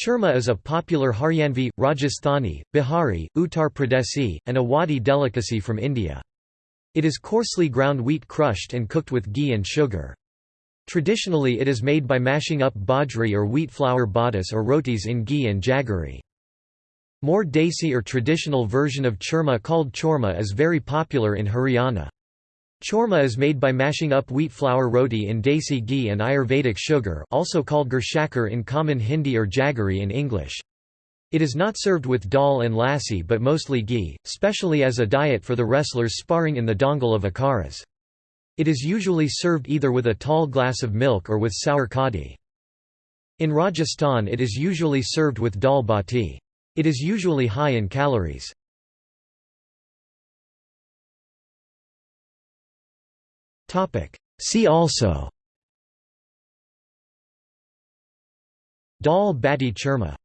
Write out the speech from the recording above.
Churma is a popular Haryanvi, Rajasthani, Bihari, Uttar Pradeshi, and Awadhi delicacy from India. It is coarsely ground wheat crushed and cooked with ghee and sugar. Traditionally it is made by mashing up bajri or wheat flour batis or rotis in ghee and jaggery. More desi or traditional version of churma called chorma is very popular in Haryana. Chorma is made by mashing up wheat flour roti in desi ghee and Ayurvedic sugar also called gurshakar in common Hindi or jaggery in English. It is not served with dal and lassi but mostly ghee, specially as a diet for the wrestlers sparring in the dangal of akharas. It is usually served either with a tall glass of milk or with sour kadi. In Rajasthan it is usually served with dal bati. It is usually high in calories. See also. Dal bati churma